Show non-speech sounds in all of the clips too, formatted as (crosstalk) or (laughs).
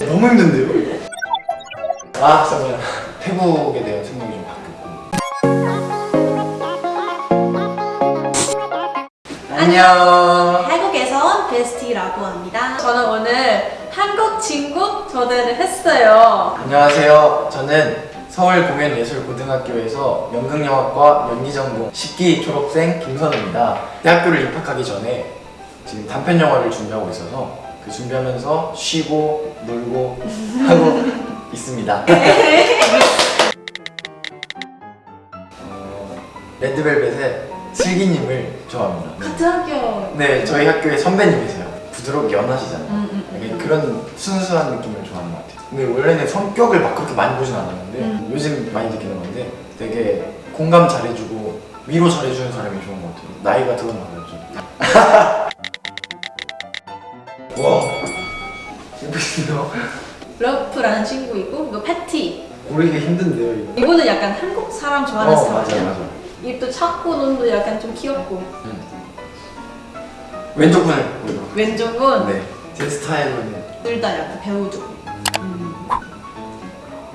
너무 힘든데요? 아 잠깐만 태국에 대한 생각이 좀 바뀌었고 안녕 한국에서 온 베스티라고 합니다. 저는 오늘 한국 친구 초대를 했어요. 안녕하세요 저는 서울공연예술고등학교에서 연극영화과 연기전공 10기 졸업생 김선우입니다 대학교를 입학하기 전에 지금 단편영화를 준비하고 있어서 그 준비하면서 쉬고 놀고 (laughs) 하고 있습니다. 어, 레드벨벳의 슬기님을 좋아합니다. 같은 학교. 네 저희 학교의 선배님이세요. 부드럽게 연하시잖아요. 음, 음, 음. 그런 순수한 느낌을 좋아하는 것 같아요. 근데 원래는 성격을 막 그렇게 많이 보진 않았는데 음. 요즘 많이 느끼는 건데 되게 공감 잘해주고 위로 잘해주는 사람이 좋은 것 같아요. 나이가 들었나 봐요 좀 예쁘시네요 러프라는 친구 있고 이거 패티. 고르기가 힘든데요 이거 이분은 약간 한국 사람 좋아하는 어 스타일이야. 맞아 맞아 입도 작고 눈도 약간 좀 귀엽고 음. 왼쪽 분을 보여 왼쪽은 네제 스타일로는 둘다 약간 배우 쪽. 음.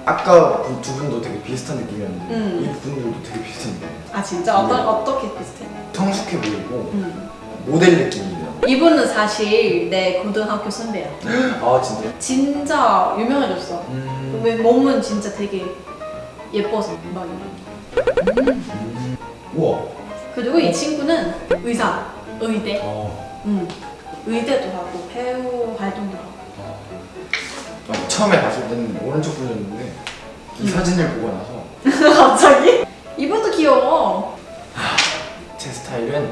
아까 분- 두 분도 되게 비슷한 느낌이었는데 음. 이 분들도 되게 비슷한 느낌 아 진짜 어떤 네. 어떻게 비슷해? 성숙해 보이고 음. 모델 느낌이에요 이분은 사실 내 고등학교 선배야. (gasps) 아 진짜? 진짜 유명해졌어. 음. 왜 몸은 진짜 되게 예뻐서 막 이런. 음. 우와 그리고 이 친구는 의사, 의대. 어. 음. 의대도 하고 배우 활동도 하고. 어, 처음에 봤을 때는 오른쪽 분이었는데 이 음. 사진을 보고 나서 (laughs) 갑자기? 이분도 귀여워. 제 스타일은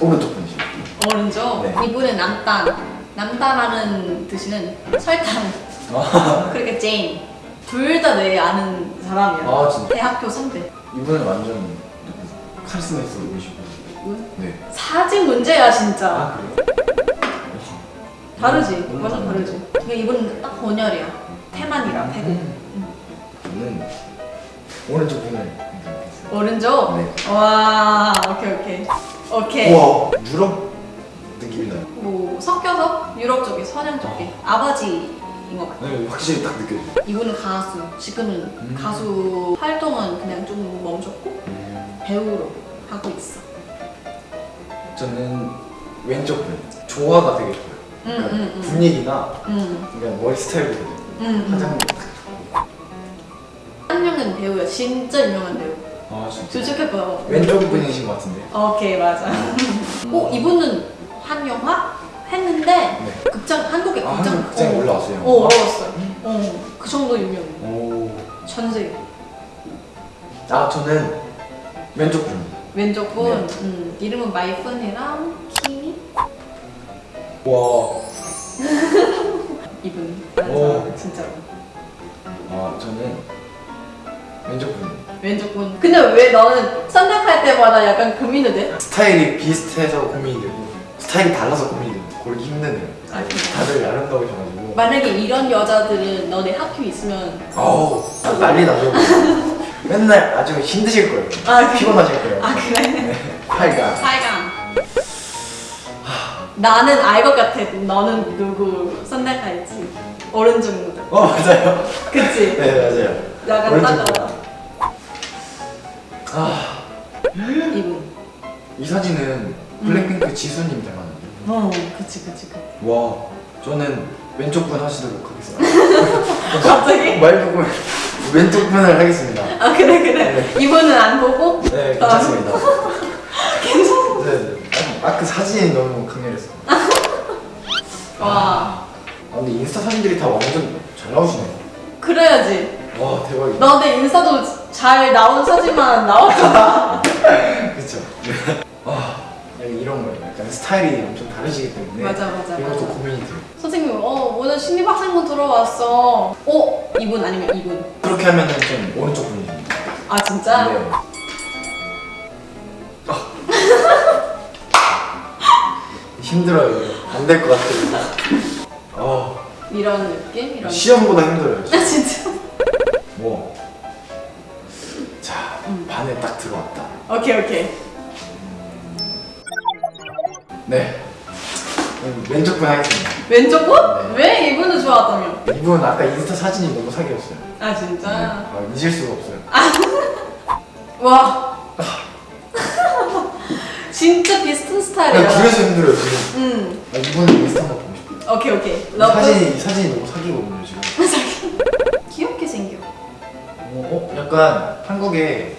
오른쪽 분이시죠 오른쪽. 네. 이분은 남단. 남단하는 뜻은 설탕. 아, (laughs) 그러니까 제인. 둘 다 내 아는 사람이야. 아, 진짜? 대학교 선배. 이분은 완전 카리스마 있어 보이시고? 네. 사진 문제야 진짜. 아 그래요? 다르지. 음. 완전 다르지. 그러니까 이분은 딱 번열이야. 태만이랑 태국. 음. 저는 오른쪽 분을. 오른쪽? 네. 와, 오케이, 오케이. 오케이. 우와 유럽 느낌이 나요 뭐, 섞여서 유럽 쪽에, 서양 쪽에. 아버지인 것 같아. 네, 확실히 딱 느껴져요 이분은 가수. 지금은 음. 가수 활동은 그냥 좀 멈췄고, 음. 배우로 하고 있어. 저는 왼쪽 분 조화가 되게 좋아요 음, 그러니까 음, 음. 분위기나 음, 그러니까 머리 스타일도 음. 화장 한 명은 배우야. 진짜 유명한 배우. 아 진짜 조직해봐. 왼쪽 분이신 것 같은데 오케이, 맞아. 어, 이분은 한 영화 했는데, 네. 극장, 한국에 아, 극장. 한국 극장에 어. 올라왔어요? 어, 올라왔어요. 어, 그 정도 유명해. 오. 전세. 아 저는 왼쪽 분 왼쪽 분, 네. 음, 이름은 마이픈이랑 키미 와. (laughs) 이분. 오. 진짜로. 아 저는 왼쪽 분 왼쪽 분. 근데 왜 너는 선택할 때마다 약간 고민이 돼? 스타일이 비슷해서 고민이 되고 스타일이 달라서 고민이 되고 고르기 힘드네요 아? 다들 아름다우셔 가지고 만약에 이런 여자들은 너네 학교 있으면 아우 난리 나죠 (laughs) 맨날 아주 힘드실 거예요 아? 피곤하실 거예요 아 그래? 하여간 살감. 나는 알 것 같아. 너는 누구 선택할지. 오른쪽 무대. 어 맞아요 그치? 네 맞아요 약간 오른쪽 따가워. 이 사진은 블랙핑크 지수님 닮았는데 어, 그치, 그치, 그치. 와 저는 왼쪽 분 하시도록 하겠습니다 (laughs) 갑자기? 말 보고 왼쪽 분을 하겠습니다 아, 그래, 그래. 이분은 안 보고? 네 괜찮습니다 (laughs) 괜찮아. 네네 아그 사진이 너무 강렬했어요 (laughs) 와. 아 근데 인스타 사진들이 다 완전 잘 나오시네요 그래야지. 와 대박이다 너내 인스타도 잘 나온 사진만 나왔잖아. 그쵸 이런 거예요 약간 스타일이 엄청 다르시기 때문에 맞아, 맞아, 이것도 맞아. 고민이 돼요 선생님, 어, 오늘 신입학생분 들어왔어. 어? 이분 아니면 이분. 그렇게 하면은 좀 오른쪽 분이십니다 아, 진짜? 네. 아. (laughs) 힘들어요 안 될 것 같아요 어, 이런 느낌? 이런 시험보다 힘들어요 아, 진짜? 뭐. 자, 음. 반에 딱 들어왔다. 오케이, 오케이. 네. 음, 왼쪽 분 하겠습니다. 왼쪽 분? 네. 왜 이분을 좋아하다며? 이분 아까 인스타 사진이 너무 사기였어요. 아 진짜? 아, 잊을 수가 없어요. (laughs) 와. (laughs) 진짜 비슷한 스타일이야. 그냥 그래서 힘들어요 지금. 음. 아, 이분 인스타 한번 보고 싶어요. 오케이 오케이. 이. 사진이 이 사진이 너무 사기거든요 지금. (laughs) 귀엽게 생겨. 어, 어? 약간 한국에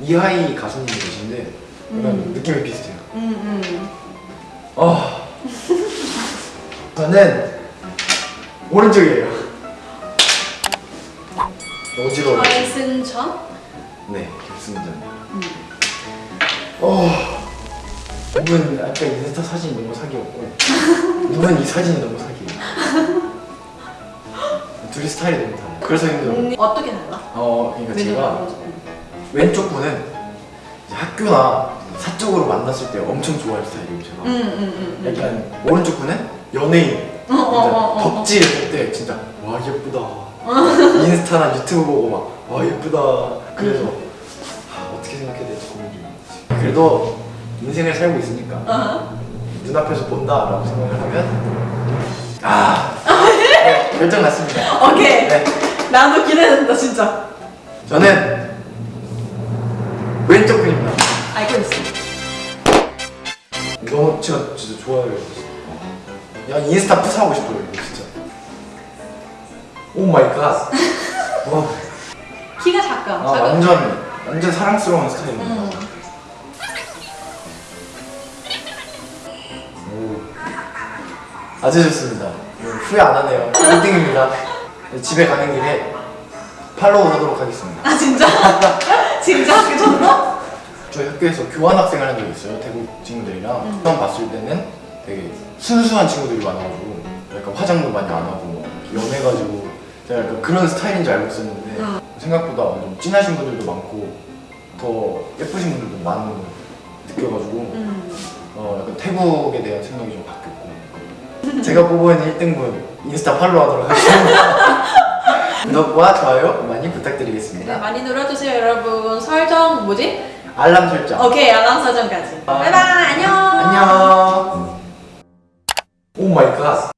이하이 가수님이 계신데 약간 음. 느낌이 비슷해요. 음 음. 어. 저는 오른쪽이에요. 어지러워요. 최승천? 네, 결승전. 음. 어. 이분 아까 인스타 사진이 너무 사기였고 이분 이 사진이 너무 사기예요. 둘이 스타일이 너무 달라요. 그래서 힘들어요. 음, 어떻게 달라? 어, 그러니까 제가 왼쪽. 분은 학교나 사적으로 만났을 때 엄청 좋아할 스타일이에요 제가. 응응응. 약간 오른쪽 분은 연예인. 어, 어, 어, 어. 덕질 했을 때 진짜 와 예쁘다. (laughs) 인스타나 유튜브 보고 막 와 예쁘다. 그래서 하, 어떻게 생각해야 될지 고민 중이에요. 그래도 인생을 살고 있으니까 어. 눈앞에서 본다라고 생각을 하면 아 네, 결정 났습니다. 오케이. 네, 나도 기대된다 진짜. 저는 왼쪽 분입니다. 알고 있어. 너무 제가 진짜 좋아해요. 야 인스타 프사 하고 싶어요 이거 진짜. oh my god. 와, 키가 작가. 아 완전 완전 사랑스러운 스타일입니다. 음. 오. 아주 좋습니다. 음, 후회 안 하네요. 1등입니다. 집에 가는 길에 팔로우 하도록 하겠습니다. 아 진짜? (laughs) 진짜 학교 쳤어? 저희 학교에서 교환 학생을 한 적이 있어요. 태국 친구들이랑 처음 봤을 때는 되게 순수한 친구들이 많아가지고 약간 화장도 많이 안 하고 막 연해가지고 제가 약간 그런 스타일인 줄 알고 있었는데 응. 생각보다 완전 진하신 분들도 많고 더 예쁘신 분들도 많은 걸 느껴가지고 음. 어, 약간 태국에 대한 생각이 좀 바뀌었고 제가 뽑은 1등분 인스타 follow 하도록 하겠습니다. (laughs) 구독과 좋아요 많이 네, 부탁드리겠습니다. 많이 눌러주세요 여러분. 설정 뭐지? 알람 설정. 오케이 알람 설정까지. 아. bye bye 안녕. 안녕. oh my god.